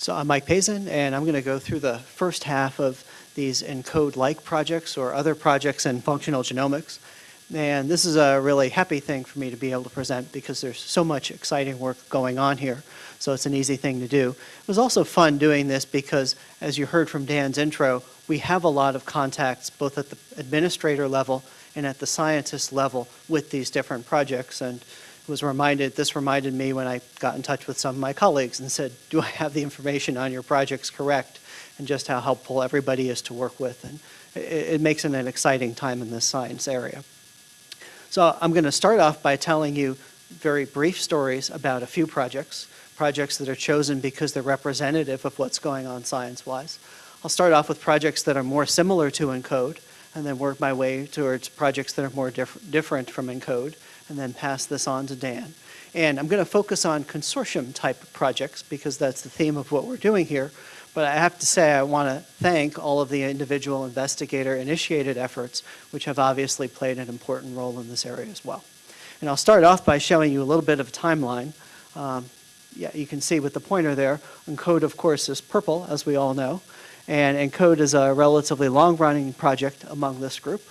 So I'm Mike Pazin, and I'm going to go through the first half of these ENCODE-like projects or other projects in functional genomics. And this is a really happy thing for me to be able to present because there's so much exciting work going on here. So it's an easy thing to do. It was also fun doing this because, as you heard from Dan's intro, we have a lot of contacts both at the administrator level and at the scientist level with these different projects. And was reminded, this reminded me when I got in touch with some of my colleagues and said, do I have the information on your projects correct? And just how helpful everybody is to work with. And it, it makes it an exciting time in this science area. So I'm going to start off by telling you very brief stories about a few projects, projects that are chosen because they're representative of what's going on science-wise. I'll start off with projects that are more similar to ENCODE, and then work my way towards projects that are more diff different from ENCODE, and then pass this on to Dan. And I'm going to focus on consortium type projects because that's the theme of what we're doing here. But I have to say I want to thank all of the individual investigator initiated efforts which have obviously played an important role in this area as well. And I'll start off by showing you a little bit of a timeline. Um, yeah, you can see with the pointer there, ENCODE of course is purple as we all know. And ENCODE is a relatively long-running project among this group.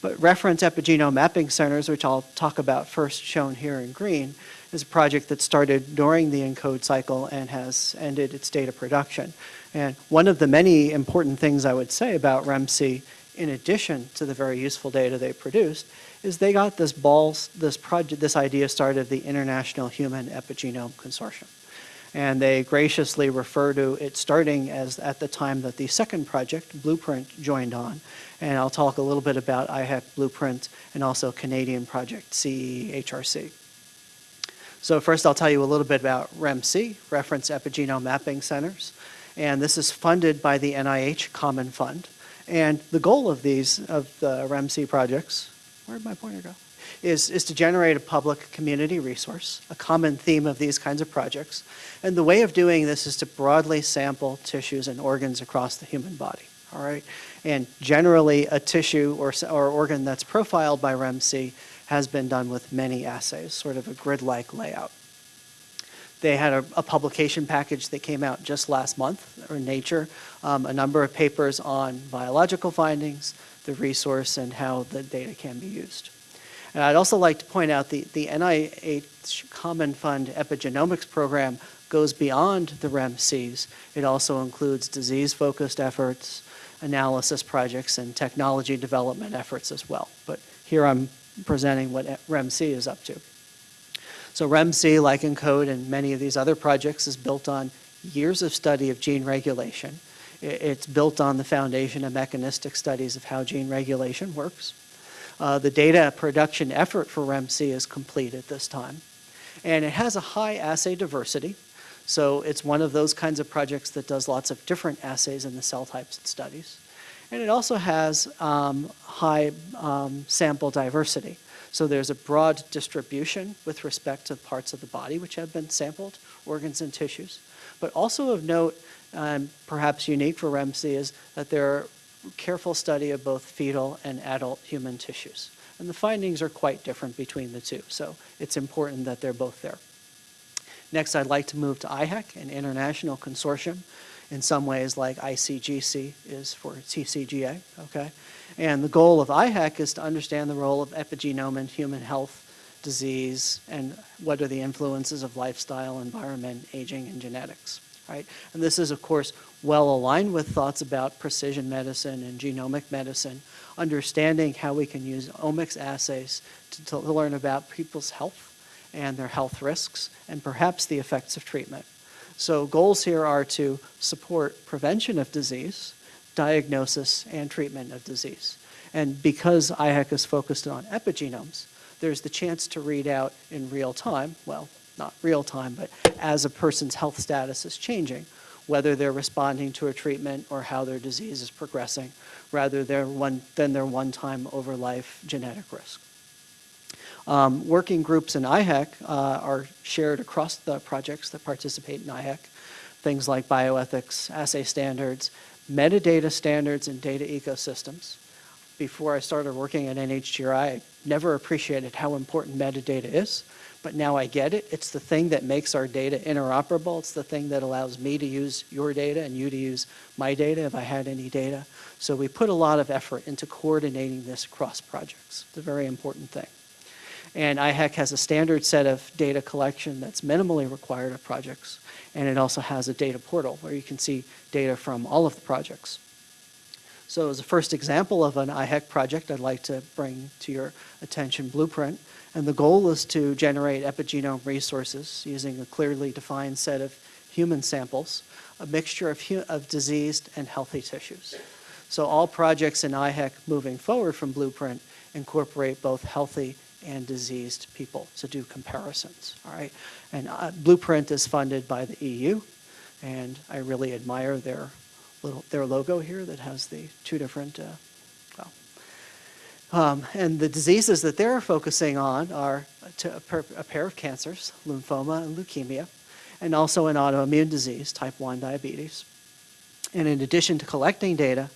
But reference epigenome mapping centers, which I'll talk about first shown here in green, is a project that started during the ENCODE cycle and has ended its data production. And one of the many important things I would say about REMC, in addition to the very useful data they produced, is they got this balls, this project, this idea started the International Human Epigenome Consortium. And they graciously refer to it starting as at the time that the second project, Blueprint, joined on. And I'll talk a little bit about IHEC Blueprint and also Canadian project CEEHRC. So first I'll tell you a little bit about REMC, Reference Epigenome Mapping Centers. And this is funded by the NIH Common Fund. And the goal of these, of the REMC projects, where'd my pointer go? Is, is to generate a public community resource, a common theme of these kinds of projects. And the way of doing this is to broadly sample tissues and organs across the human body, all right? And generally a tissue or, or organ that's profiled by REMC has been done with many assays, sort of a grid-like layout. They had a, a, publication package that came out just last month, or Nature, um, a number of papers on biological findings, the resource, and how the data can be used. And I'd also like to point out the, the NIH Common Fund Epigenomics Program goes beyond the REMCs. It also includes disease-focused efforts, analysis projects, and technology development efforts as well. But here I'm presenting what REMC is up to. So REMC, like ENCODE and many of these other projects, is built on years of study of gene regulation. It's built on the foundation of mechanistic studies of how gene regulation works. Uh, the data production effort for REMC is complete at this time. And it has a high assay diversity. So it's one of those kinds of projects that does lots of different assays in the cell types it studies. And it also has um, high um, sample diversity. So there's a broad distribution with respect to parts of the body which have been sampled, organs and tissues. But also of note, um, perhaps unique for REMC, is that there are careful study of both fetal and adult human tissues. And the findings are quite different between the two, so it's important that they're both there. Next, I'd like to move to IHEC, an international consortium in some ways like ICGC is for TCGA, okay? And the goal of IHEC is to understand the role of epigenome in human health, disease, and what are the influences of lifestyle, environment, aging, and genetics, right? And this is, of course, well aligned with thoughts about precision medicine and genomic medicine, understanding how we can use omics assays to, to learn about people's health and their health risks, and perhaps the effects of treatment. So goals here are to support prevention of disease, diagnosis, and treatment of disease. And because IHEC is focused on epigenomes, there's the chance to read out in real time, well, not real time, but as a person's health status is changing, whether they're responding to a treatment or how their disease is progressing, rather one, than their one-time over life genetic risk. Um, working groups in IHEC uh, are shared across the projects that participate in IHEC, things like bioethics, assay standards, metadata standards, and data ecosystems. Before I started working at NHGRI, I never appreciated how important metadata is, but now I get it. It's the thing that makes our data interoperable. It's the thing that allows me to use your data and you to use my data if I had any data. So we put a lot of effort into coordinating this across projects. It's a very important thing. And IHEC has a standard set of data collection that's minimally required of projects. And it also has a data portal where you can see data from all of the projects. So as a first example of an IHEC project, I'd like to bring to your attention Blueprint. And the goal is to generate epigenome resources using a clearly defined set of human samples, a mixture of, of diseased and healthy tissues. So all projects in IHEC moving forward from Blueprint incorporate both healthy and diseased people to do comparisons, all right? And uh, Blueprint is funded by the EU, and I really admire their little their logo here that has the two different, uh, well, um, and the diseases that they're focusing on are a, per, a pair of cancers, lymphoma and leukemia, and also an autoimmune disease, type 1 diabetes. And in addition to collecting data,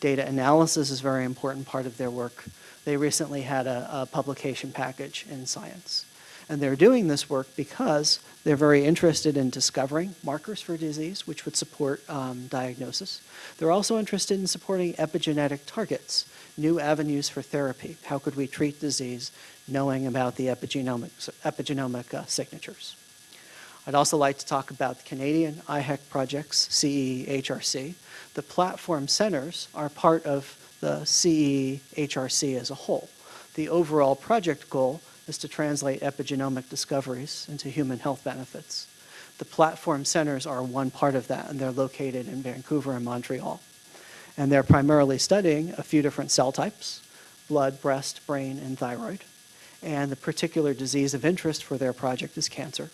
data analysis is a very important part of their work. They recently had a, a publication package in Science. And they're doing this work because they're very interested in discovering markers for disease, which would support um, diagnosis. They're also interested in supporting epigenetic targets, new avenues for therapy. How could we treat disease knowing about the epigenomic, epigenomic uh, signatures? I'd also like to talk about the Canadian IHEC projects, CEEHRC. The platform centers are part of the CEEHRC as a whole. The overall project goal is to translate epigenomic discoveries into human health benefits. The platform centers are one part of that, and they're located in Vancouver and Montreal. And they're primarily studying a few different cell types, blood, breast, brain, and thyroid. And the particular disease of interest for their project is cancer.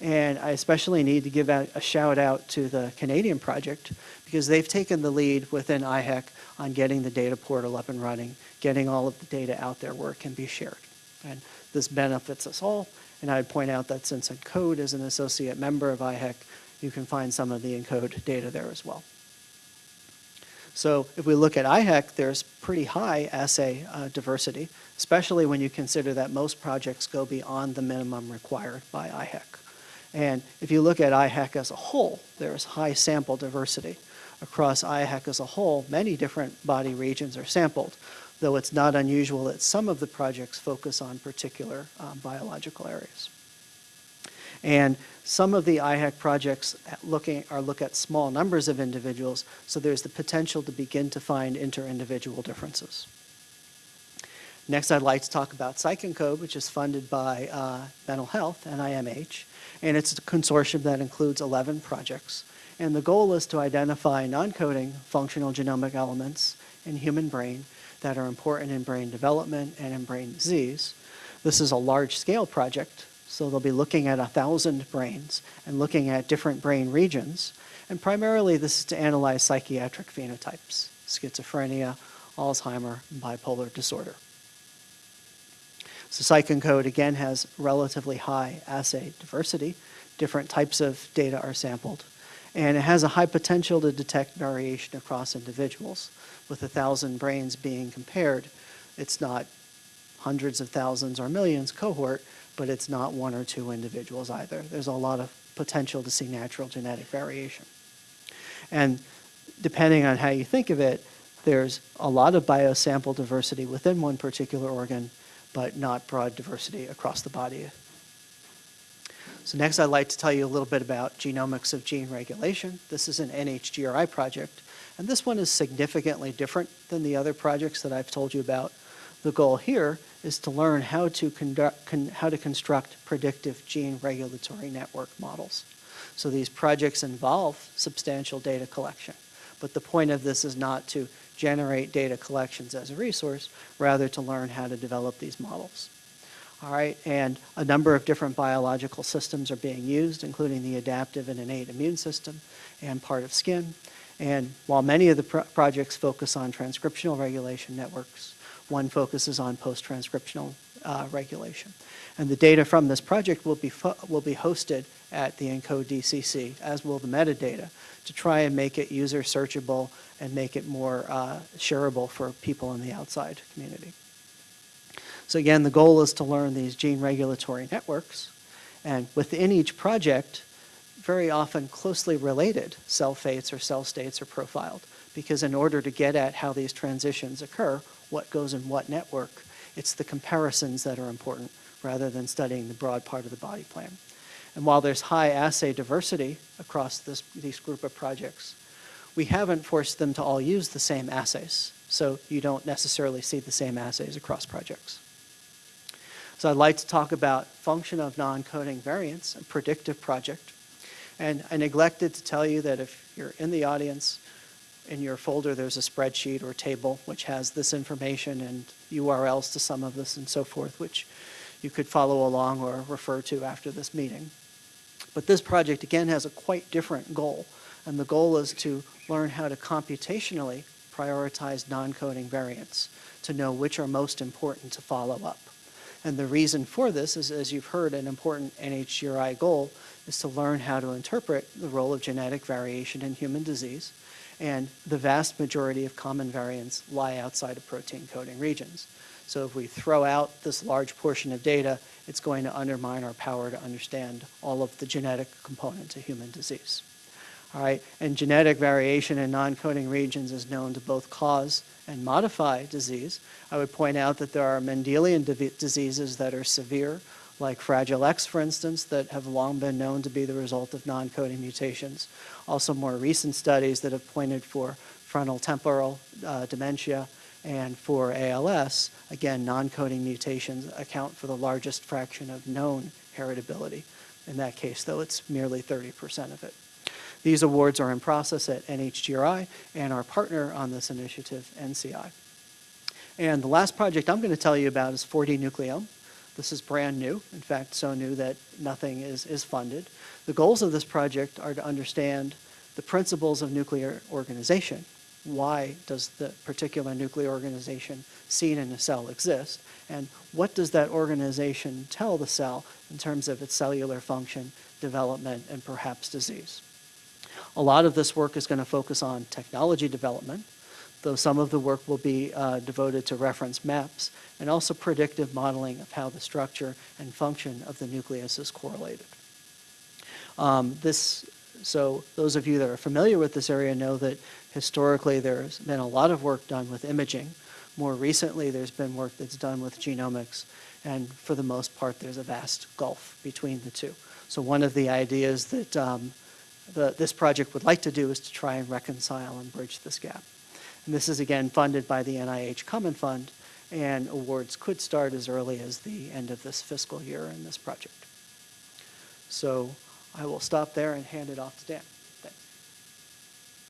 And I especially need to give a shout out to the Canadian project because they've taken the lead within IHEC on getting the data portal up and running, getting all of the data out there where it can be shared. And this benefits us all. And I'd point out that since ENCODE is an associate member of IHEC, you can find some of the ENCODE data there as well. So if we look at IHEC, there's pretty high assay uh, diversity, especially when you consider that most projects go beyond the minimum required by IHEC. And if you look at IHEC as a whole, there's high sample diversity. Across IHEC as a whole, many different body regions are sampled, though it's not unusual that some of the projects focus on particular um, biological areas. And some of the IHEC projects looking, are look at small numbers of individuals, so there's the potential to begin to find inter-individual differences. Next, I'd like to talk about PsychEncode, which is funded by uh, Mental Health, and NIMH, and it's a consortium that includes 11 projects. And the goal is to identify non-coding functional genomic elements in human brain that are important in brain development and in brain disease. This is a large-scale project, so they'll be looking at a 1,000 brains and looking at different brain regions. And primarily, this is to analyze psychiatric phenotypes, schizophrenia, Alzheimer, bipolar disorder. So PsychEncode, again, has relatively high assay diversity. Different types of data are sampled. And it has a high potential to detect variation across individuals. With a thousand brains being compared, it's not hundreds of thousands or millions cohort, but it's not one or two individuals either. There's a lot of potential to see natural genetic variation. And depending on how you think of it, there's a lot of biosample diversity within one particular organ, but not broad diversity across the body. So next I'd like to tell you a little bit about genomics of gene regulation. This is an NHGRI project, and this one is significantly different than the other projects that I've told you about. The goal here is to learn how to, conduct, con, how to construct predictive gene regulatory network models. So these projects involve substantial data collection, but the point of this is not to generate data collections as a resource, rather to learn how to develop these models. All right, and a number of different biological systems are being used, including the adaptive and innate immune system and part of skin. And while many of the pro projects focus on transcriptional regulation networks, one focuses on post-transcriptional uh, regulation. And the data from this project will be, will be hosted at the ENCODE DCC, as will the metadata, to try and make it user searchable and make it more uh, shareable for people in the outside community. So again, the goal is to learn these gene regulatory networks, and within each project, very often closely related cell fates or cell states are profiled, because in order to get at how these transitions occur, what goes in what network, it's the comparisons that are important rather than studying the broad part of the body plan. And while there's high assay diversity across this, these group of projects, we haven't forced them to all use the same assays. So you don't necessarily see the same assays across projects. So I'd like to talk about function of non-coding variants, a predictive project. And I neglected to tell you that if you're in the audience, in your folder there's a spreadsheet or table which has this information and URLs to some of this and so forth, which you could follow along or refer to after this meeting. But this project, again, has a quite different goal. And the goal is to learn how to computationally prioritize non-coding variants to know which are most important to follow up. And the reason for this is, as you've heard, an important NHGRI goal is to learn how to interpret the role of genetic variation in human disease. And the vast majority of common variants lie outside of protein coding regions. So if we throw out this large portion of data, it's going to undermine our power to understand all of the genetic component to human disease. All right, and genetic variation in non-coding regions is known to both cause and modify disease. I would point out that there are Mendelian diseases that are severe, like Fragile X, for instance, that have long been known to be the result of non-coding mutations. Also more recent studies that have pointed for frontotemporal uh, dementia and for ALS, again, non-coding mutations account for the largest fraction of known heritability. In that case, though, it's merely 30% of it. These awards are in process at NHGRI and our partner on this initiative, NCI. And the last project I'm going to tell you about is 4D-Nucleome. This is brand new, in fact, so new that nothing is, is funded. The goals of this project are to understand the principles of nuclear organization. Why does the particular nuclear organization seen in a cell exist? And what does that organization tell the cell in terms of its cellular function, development, and perhaps disease? A lot of this work is going to focus on technology development, though some of the work will be uh, devoted to reference maps and also predictive modeling of how the structure and function of the nucleus is correlated. Um, this, so those of you that are familiar with this area know that historically there's been a lot of work done with imaging. More recently, there's been work that's done with genomics, and for the most part, there's a vast gulf between the two. So one of the ideas that um, the, this project would like to do is to try and reconcile and bridge this gap. And this is again funded by the NIH Common Fund, and awards could start as early as the end of this fiscal year in this project. So I will stop there and hand it off to Dan.